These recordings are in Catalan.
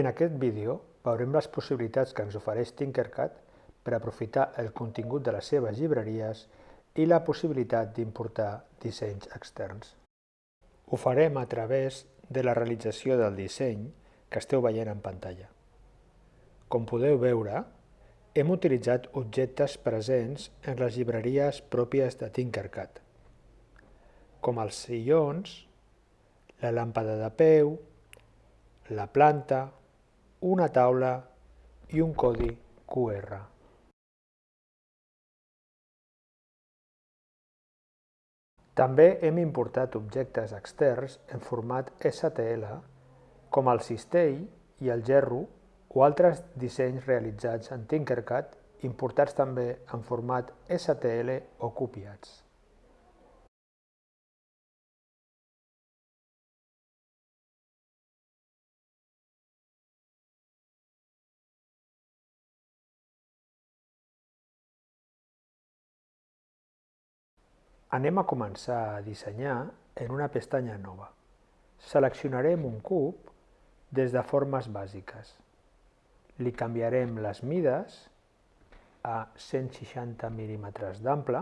En aquest vídeo veurem les possibilitats que ens ofereix Tinkercad per aprofitar el contingut de les seves llibreries i la possibilitat d'importar dissenys externs. Ho farem a través de la realització del disseny que esteu veient en pantalla. Com podeu veure, hem utilitzat objectes presents en les llibreries pròpies de Tinkercad, com els sillons, la làmpada de peu, la planta, una taula i un codi QR. També hem importat objectes externs en format STL, com el cistell i el gerro o altres dissenys realitzats en Tinkercad importats també en format STL o copiats. Anem a començar a dissenyar en una pestanya nova. Seleccionarem un cub des de formes bàsiques. Li canviarem les mides a 160 mm d'ample,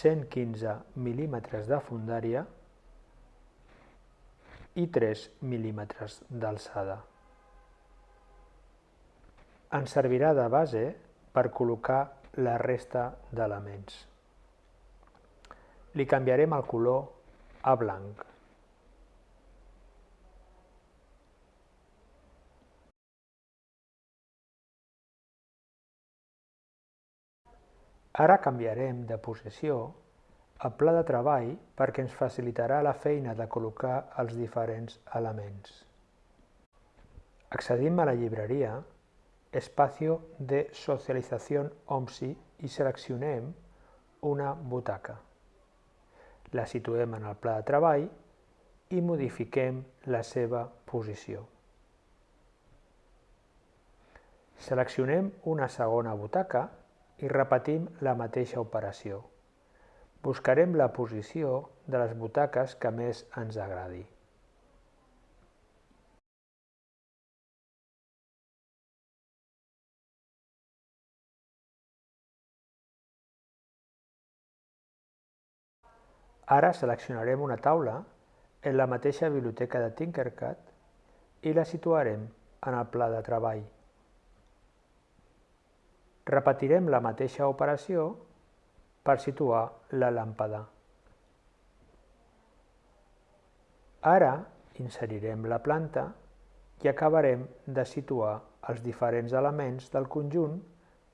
115 mm de fundària i 3 mm d'alçada. Ens servirà de base per col·locar la resta d'elements. Li canviarem el color a blanc. Ara canviarem de posició el pla de treball perquè ens facilitarà la feina de col·locar els diferents elements. Accedim a la llibreria espacio de socialització OMSI i seleccionem una butaca. La situem en el pla de treball i modifiquem la seva posició. Seleccionem una segona butaca i repetim la mateixa operació. Buscarem la posició de les butaques que més ens agradi. Ara seleccionarem una taula en la mateixa biblioteca de Tinkercad i la situarem en el pla de treball. Repetirem la mateixa operació per situar la làmpada. Ara inserirem la planta i acabarem de situar els diferents elements del conjunt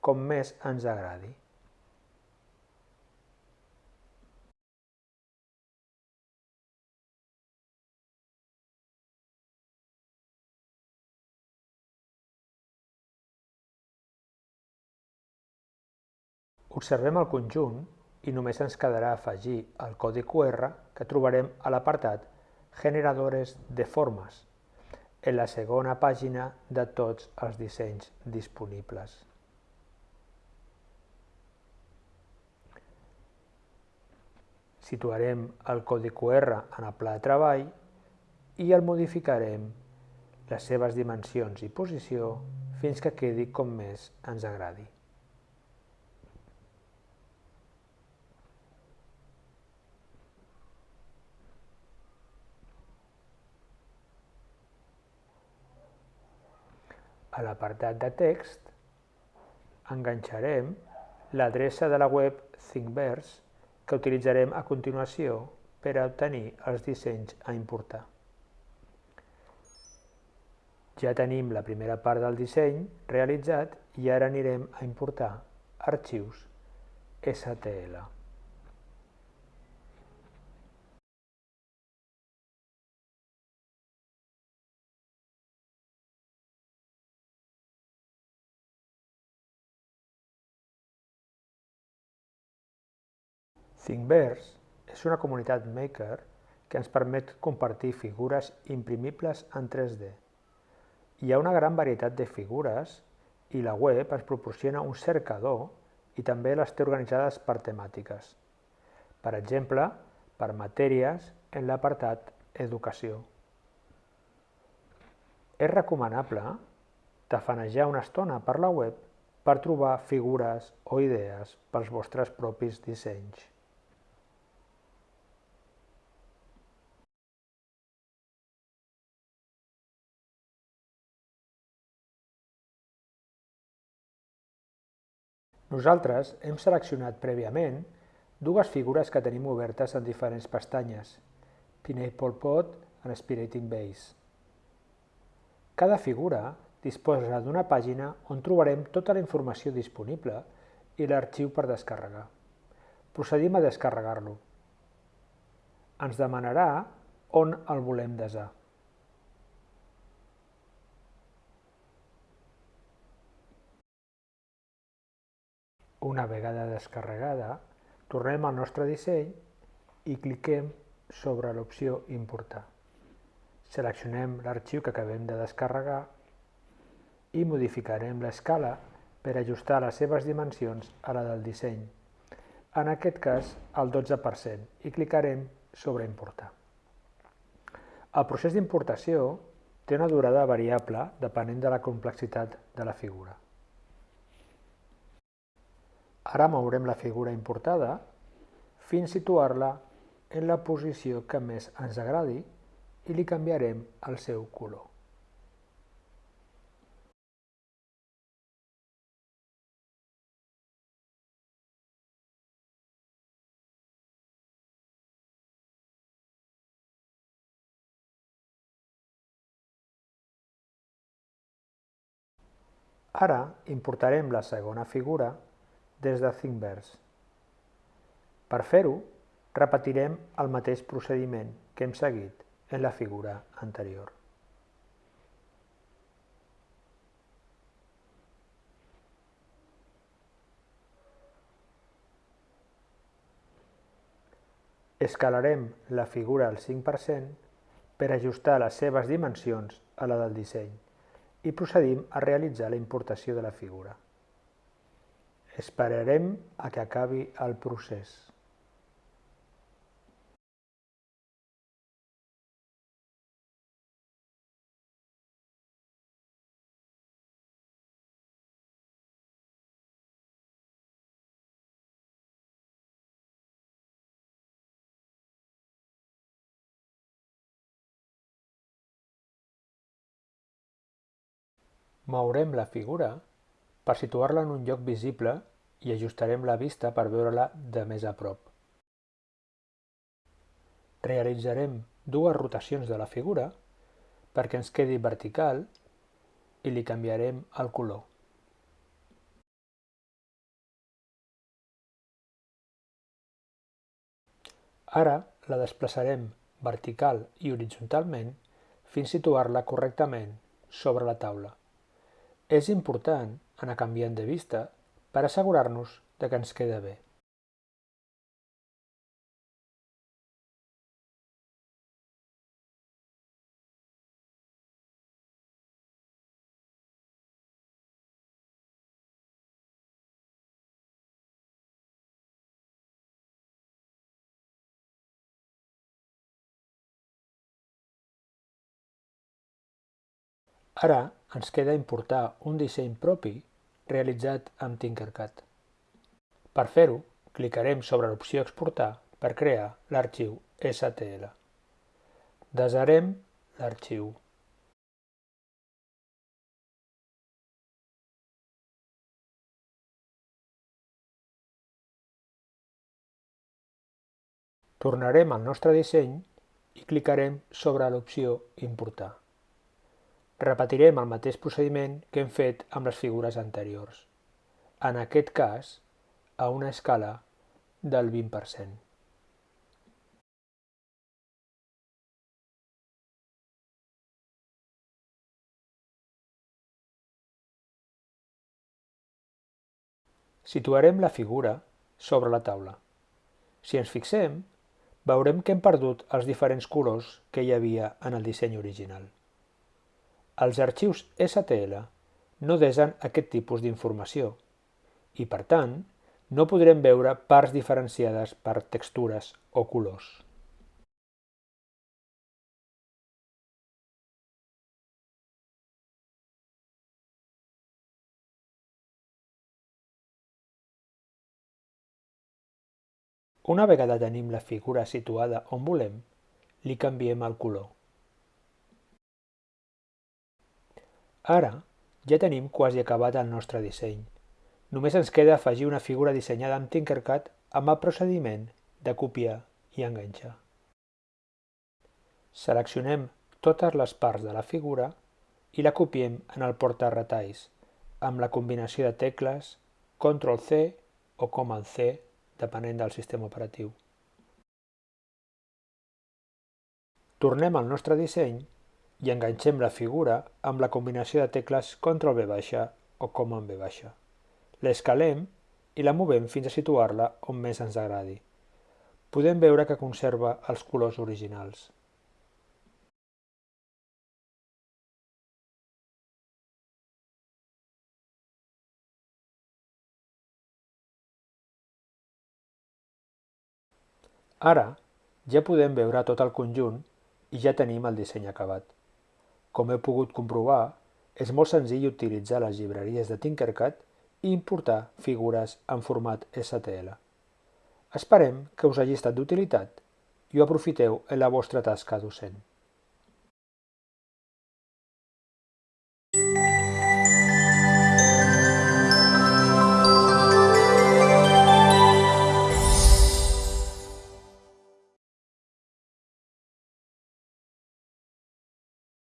com més ens agradi. Observem el conjunt i només ens quedarà afegir el codi QR que trobarem a l'apartat Generadores de formes, en la segona pàgina de tots els dissenys disponibles. Situarem el codi QR en el pla de treball i el modificarem les seves dimensions i posició fins que quedi com més ens agradi. A l'apartat de text enganxarem l'adreça de la web Thinkverse que utilitzarem a continuació per a obtenir els dissenys a importar. Ja tenim la primera part del disseny realitzat i ara anirem a importar arxius STL. Thingiverse és una comunitat maker que ens permet compartir figures imprimibles en 3D. Hi ha una gran varietat de figures i la web ens proporciona un cercador i també les té organitzades per temàtiques. Per exemple, per matèries en l'apartat educació. És recomanable tafanejar una estona per la web per trobar figures o idees pels vostres propis dissenys. Nosaltres hem seleccionat prèviament dues figures que tenim obertes en diferents pestanyes, Pineapple Pot i Spiriting Base. Cada figura disposa d'una pàgina on trobarem tota la informació disponible i l'arxiu per descarregar. Procedim a descarregar-lo. Ens demanarà on el volem desar. Una vegada descarregada, tornem al nostre disseny i cliquem sobre l'opció Importar. Seleccionem l'arxiu que acabem de descarregar i modificarem l'escala per ajustar les seves dimensions a la del disseny, en aquest cas al 12%, i clicarem sobre Importar. El procés d'importació té una durada variable depenent de la complexitat de la figura. Ara mourem la figura importada fins situar-la en la posició que més ens agradi i li canviarem el seu color. Ara importarem la segona figura des de ThinkVerse. Per fer-ho, repetirem el mateix procediment que hem seguit en la figura anterior. Escalarem la figura al 5% per ajustar les seves dimensions a la del disseny i procedim a realitzar la importació de la figura. Esperarem a que acabi el procés. Mourem la figura per situar-la en un lloc visible i ajustarem la vista per veure-la de més a prop. Realitzarem dues rotacions de la figura perquè ens quedi vertical i li canviarem el color. Ara la desplaçarem vertical i horitzontalment fins situar-la correctament sobre la taula. És important anar canviant de vista per assegurar-nos de que ens queda bé. Ara ens queda importar un disseny propi realitzat amb Tinkercad. Per fer-ho, clicarem sobre l'opció Exportar per crear l'arxiu STL. Desarem l'arxiu. Tornarem al nostre disseny i clicarem sobre l'opció Importar. Repetirem el mateix procediment que hem fet amb les figures anteriors, en aquest cas a una escala del 20%. Situarem la figura sobre la taula. Si ens fixem, veurem que hem perdut els diferents colors que hi havia en el disseny original. Els arxius STL no desen aquest tipus d'informació i, per tant, no podrem veure parts diferenciades per textures o colors. Una vegada tenim la figura situada on volem, li canviem el color. Ara ja tenim quasi acabat el nostre disseny. Només ens queda afegir una figura dissenyada amb Tinkercad amb el procediment de copiar i enganxar. Seleccionem totes les parts de la figura i la copiem en el porta-retalls amb la combinació de tecles Ctrl-C o Command-C depenent del sistema operatiu. Tornem al nostre disseny i enganxem la figura amb la combinació de tecles Ctrl-V baixa o Command V baixa. L'escalem i la movem fins a situar-la on més ens agradi. Podem veure que conserva els colors originals. Ara ja podem veure tot el conjunt i ja tenim el disseny acabat. Com heu pogut comprovar, és molt senzill utilitzar les llibreries de Tinkercad i importar figures en format STL. Esperem que us hagi estat d'utilitat i ho aprofiteu en la vostra tasca docent.